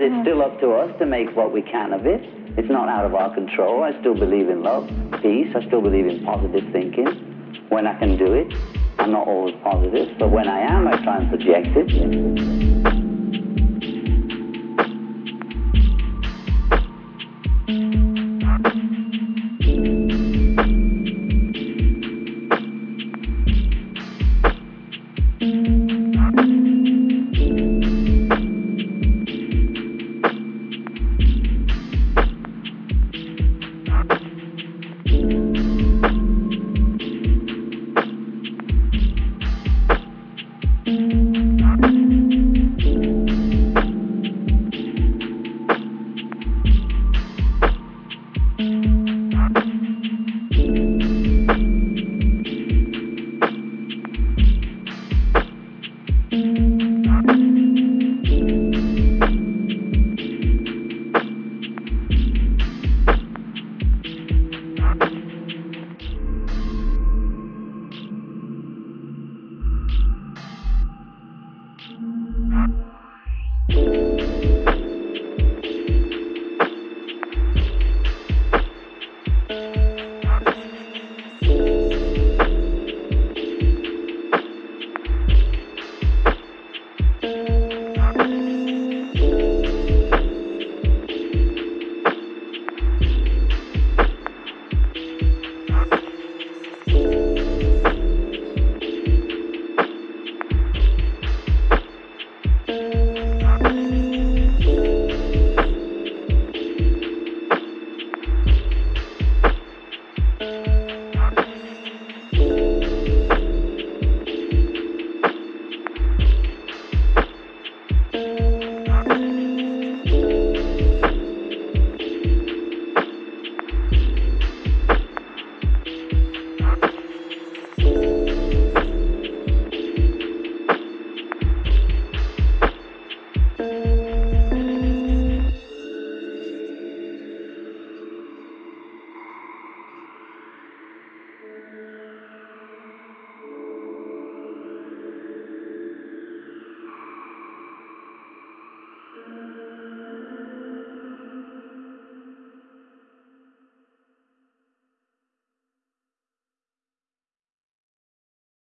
It's mm. still up to us to make what we can of it. It's not out of our control. I still believe in love, peace. I still believe in positive thinking when I can do it. I'm not always positive, but when I am, I try and project it. mm